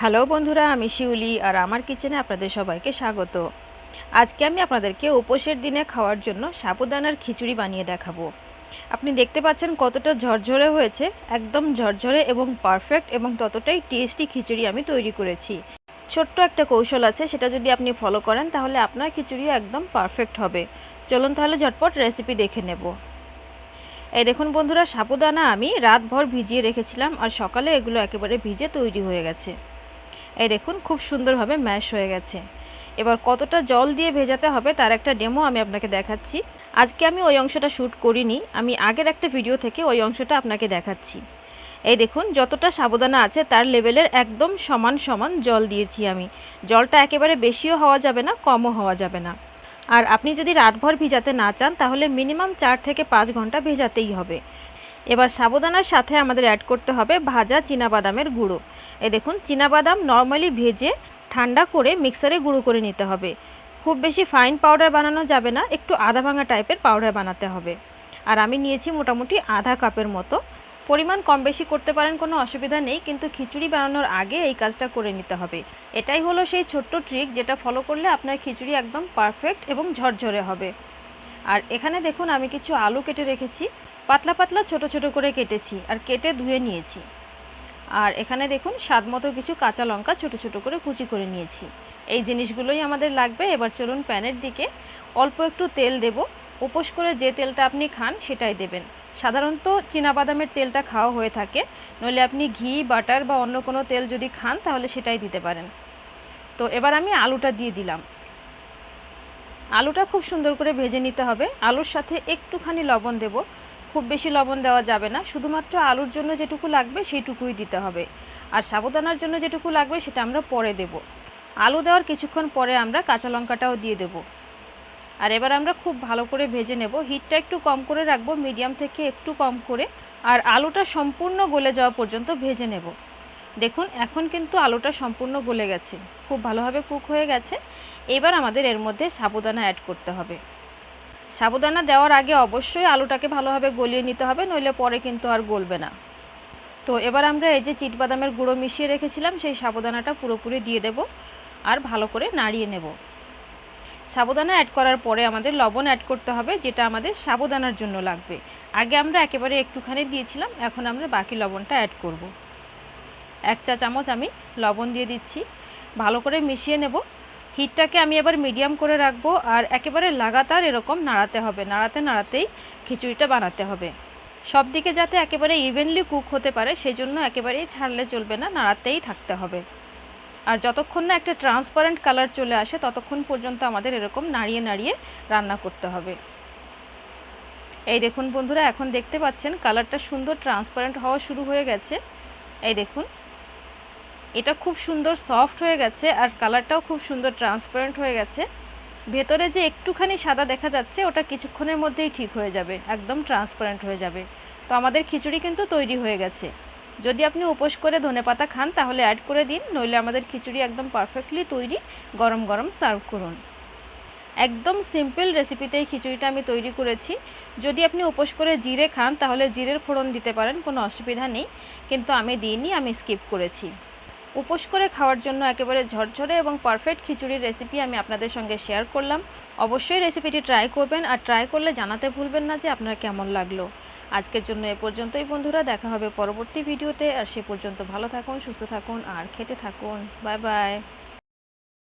Hello বন্ধুরা, আমি শিউলি আর আমার কিচেনে আপনাদের সবাইকে স্বাগত। আজকে আমি আপনাদেরকে উপোসের দিনে খাওয়ার জন্য সাবুদানার খিচুড়ি বানিয়ে দেখাবো। আপনি দেখতে পাচ্ছেন কতটা ঝরঝরে হয়েছে, একদম ঝরঝরে এবং পারফেক্ট এবং ততটাই টেস্টি খিচুড়ি আমি তৈরি করেছি। ছোট্ট একটা কৌশল আছে, সেটা যদি আপনি ফলো করেন, তাহলে আপনার খিচুড়িও একদম পারফেক্ট হবে। চলুন তাহলে ঝটপট রেসিপি দেখে নেব। এই দেখুন বন্ধুরা, সাবুদানা আমি রাতভর ভিজিয়ে রেখেছিলাম আর সকালে এগুলো একেবারে ভিজে তৈরি হয়ে গেছে। এই দেখুন, খুব সুন্দরভাবে ম্যাশ হয়ে গেছে। এবার কতটা জল দিয়ে ভেজাতে হবে তার একটা ডেমো আমি আপনাকে দেখাচ্ছি। আজকে আমি ওই অংশটা শ্যুট করিনি, আমি আগের একটা ভিডিও থেকে ওই অংশটা আপনাকে দেখাচ্ছি। এই দেখুন, যতটা সাবধানা আছে তার লেভেলের একদম সমান সমান জল দিয়েছি আমি। জলটা একেবারে বেশিও হওয়া যাবে না, কমও হওয়া যাবে না। আর আপনি যদি রাতভর ভিজাতে না চান, তাহলে মিনিমাম চার থেকে পাঁচ ঘণ্টা ভেজাতেই হবে। এবার সাবুদানার সাথে আমাদের অ্যাড করতে হবে ভাজা বাদামের গুঁড়ো। এ দেখুন বাদাম নর্মালি ভেজে ঠান্ডা করে মিক্সারে গুঁড়ো করে নিতে হবে। খুব বেশি ফাইন পাউডার বানানো যাবে না, একটু আধা ভাঙা টাইপের পাউডার বানাতে হবে। আর আমি নিয়েছি মোটামুটি আধা কাপের মতো। পরিমাণ কম বেশি করতে পারেন, কোনো অসুবিধা নেই, কিন্তু খিচুড়ি বানানোর আগে এই কাজটা করে নিতে হবে। এটাই হলো সেই ছোট্ট ট্রিক যেটা ফলো করলে আপনার খিচুড়ি একদম পারফেক্ট এবং ঝরঝরে হবে। আর এখানে দেখুন, আমি কিছু আলু কেটে রেখেছি। পাতলা পাতলা ছোট ছোট করে কেটেছি আর কেটে ধুয়ে নিয়েছি। আর এখানে দেখুন, স্বাদ মতো কিছু কাঁচা লঙ্কা ছোট ছোট করে কুচি করে নিয়েছি। এই জিনিসগুলোই আমাদের লাগবে। এবার চলুন প্যানের দিকে অল্প একটু তেল দেব। উপোস করে যে তেলটা আপনি খান সেটাই দেবেন। সাধারণত বাদামের তেলটা খাওয়া হয়ে থাকে। নইলে আপনি ঘি, বাটার বা অন্য কোনো তেল যদি খান তাহলে সেটাই দিতে পারেন। তো এবার আমি আলুটা দিয়ে দিলাম। আলুটা খুব সুন্দর করে ভেজে নিতে হবে। আলুর সাথে একটুখানি লবণ দেব। খুব বেশি লবণ দেওয়া যাবে না। শুধুমাত্র আলুর জন্য যেটুকু লাগবে সেইটুকুই দিতে হবে। আর সাবুদানার জন্য যেটুকু লাগবে সেটা আমরা পরে দেব। আলু দেওয়ার কিছুক্ষণ পরে আমরা কাঁচা লঙ্কাটাও দিয়ে দেব। আর এবার আমরা খুব ভালো করে ভেজে নেব। হিটটা একটু কম করে রাখব, মিডিয়াম থেকে একটু কম করে। আর আলুটা সম্পূর্ণ গলে যাওয়া পর্যন্ত ভেজে নেব। দেখুন, এখন কিন্তু আলুটা সম্পূর্ণ গলে গেছে। খুব ভালোভাবে কুক হয়ে গেছে। এবার আমাদের এর মধ্যে সাবুদানা অ্যাড করতে হবে। সাবুদানা দেওয়ার আগে অবশ্যই আলুটাকে ভালোভাবে গলিয়ে নিতে হবে, নইলে পরে কিন্তু আর গলবে না। তো এবার আমরা এই যে চিটবাদামের গুঁড়ো মিশিয়ে রেখেছিলাম, সেই সাবুদানাটা পুরোপুরি দিয়ে দেব আর ভালো করে নাড়িয়ে নেব। সাবুদানা অ্যাড করার পরে আমাদের লবণ অ্যাড করতে হবে, যেটা আমাদের সাবুদানার জন্য লাগবে। আগে আমরা একেবারে একটুখানি দিয়েছিলাম, এখন আমরা বাকি লবণটা অ্যাড করব। এক চা চামচ আমি লবণ দিয়ে দিচ্ছি। ভালো করে মিশিয়ে নেব। হিটটাকে আমি এবার মিডিয়াম করে রাখব আর একেবারে লাগাতার এরকম নাড়াতে হবে, নাড়াতে নাড়াতেই খিচুড়িটা বানাতে হবে। সব দিকে যাতে একেবারে ইভেনলি কুক হতে পারে সেই জন্য একেবারেই ছাড়লে চলবে না, নাড়াতেই থাকতে হবে। আর যতক্ষণ না একটা ট্রান্সপারেন্ট কালার চলে আসে, ততক্ষণ পর্যন্ত আমাদের এরকম নাড়িয়ে নাড়িয়ে রান্না করতে হবে। এই দেখুন বন্ধুরা, এখন দেখতে পাচ্ছেন কালারটা সুন্দর ট্রান্সপারেন্ট হওয়া শুরু হয়ে গেছে। এই দেখুন এটা খুব সুন্দর সফট হয়ে গেছে আর কালারটাও খুব সুন্দর ট্রান্সপারেন্ট হয়ে গেছে। ভেতরে যে একটুখানি সাদা দেখা যাচ্ছে, ওটা কিছুক্ষণের মধ্যেই ঠিক হয়ে যাবে, একদম ট্রান্সপারেন্ট হয়ে যাবে। তো আমাদের খিচুড়ি কিন্তু তৈরি হয়ে গেছে। যদি আপনি উপোস করে ধনে পাতা খান, তাহলে অ্যাড করে দিন, নইলে আমাদের খিচুড়ি একদম পারফেক্টলি তৈরি, গরম গরম সার্ভ করুন। একদম সিম্পল রেসিপিতেই খিচুড়িটা আমি তৈরি করেছি। যদি আপনি উপোস করে জিরে খান, তাহলে জিরের ফোড়ন দিতে পারেন, কোনো অসুবিধা নেই। কিন্তু আমি দিইনি, আমি স্কিপ করেছি। উপোস করে খাওয়ার জন্য একেবারে ঝরঝরে এবং পারফেক্ট খিচুড়ির রেসিপি আমি আপনাদের সঙ্গে শেয়ার করলাম। অবশ্যই রেসিপিটি ট্রাই করবেন আর ট্রাই করলে জানাতে ভুলবেন না যে আপনার কেমন লাগল। আজকের জন্য এ পর্যন্তই বন্ধুরা, দেখা হবে পরবর্তী ভিডিওতে আর সে পর্যন্ত ভালো থাকুন, সুস্থ থাকুন আর খেতে থাকুন। Bye bye